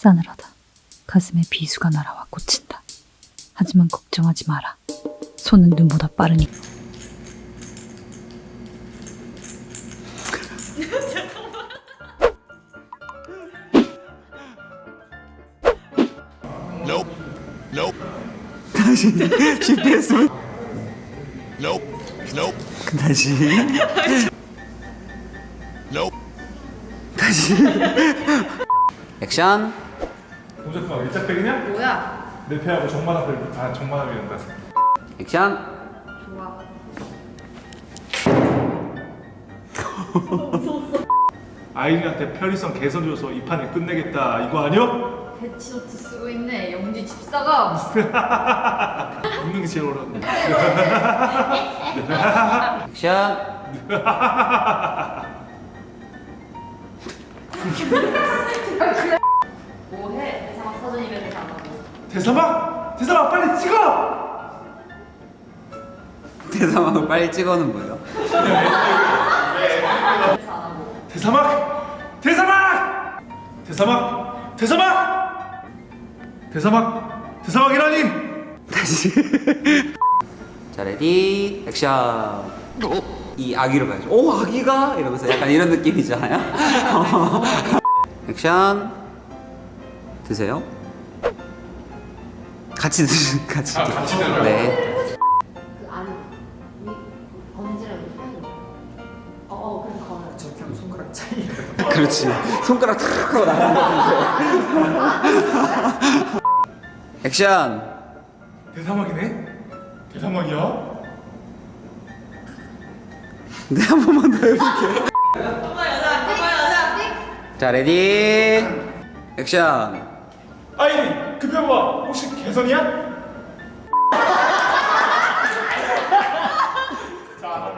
싸늘하다. 가슴에 비수가 날아와 꽂힌다. 하지만 걱정하지 마라. 손은 눈보다 빠르니. Nope. Nope. 다시 실패했으면 Nope. Nope. 다시 Nope. 다시 액션 동작과 일자백이냐? 뭐야? 내 패하고 정만한 배, 아 정만하게 된다. 액션 좋아. 아이린한테 편의성 개선 줘서 이 판을 끝내겠다 이거 아니야? 배치노트 쓰고 있네. 영지 집사가. 웃는 게 제일 어려운데. 액션 뭐해? 대사막 사전 이벤트 안 하고. 대사막! 대사막 빨리 찍어! 대사막을 빨리 찍어는 하고. 대사막! 대사막! 대사막! 대사막! 대사막! 대사막이라니! 다시 자 레디 액션 이 아기로 가야죠 오 아기가 이러면서 약간 이런 느낌이잖아요 액션 드세요 같이 드시 같이 드 같이 들어요? 네. 그 안에 번지랑 어, 어, 그럼 걸어. 저렇게 하면 손가락 차이 그렇지. 손가락 탁 하고 나가는 건데. 액션! 대사막이네? 대사막이야? 네한 번만 더 해볼게요. 자 레디. 액션 아이디 급여봐 그 혹시 개선이야? 자,